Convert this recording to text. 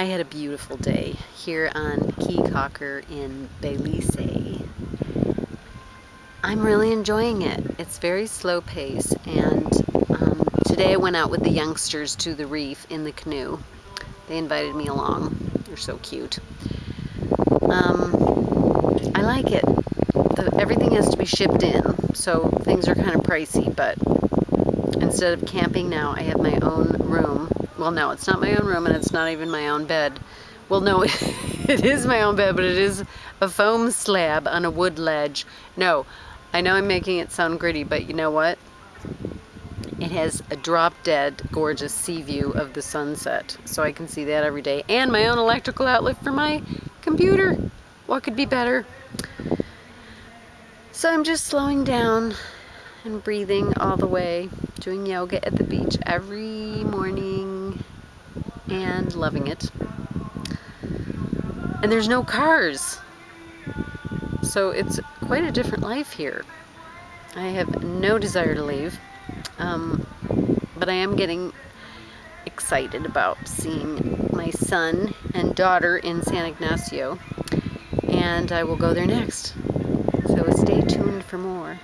I had a beautiful day here on Caye Caulker in Belize. I'm really enjoying it. It's very slow pace and um, today I went out with the youngsters to the reef in the canoe. They invited me along. They're so cute. Um, I like it. The, everything has to be shipped in, so things are kind of pricey, but instead of camping now, I have my own room well no it's not my own room and it's not even my own bed. Well no it is my own bed but it is a foam slab on a wood ledge. No I know I'm making it sound gritty but you know what? It has a drop dead gorgeous sea view of the sunset so I can see that every day. And my own electrical outlet for my computer. What could be better? So I'm just slowing down and breathing all the way doing yoga at the beach every morning and loving it. And there's no cars. So it's quite a different life here. I have no desire to leave, um, but I am getting excited about seeing my son and daughter in San Ignacio, and I will go there next. So stay tuned for more.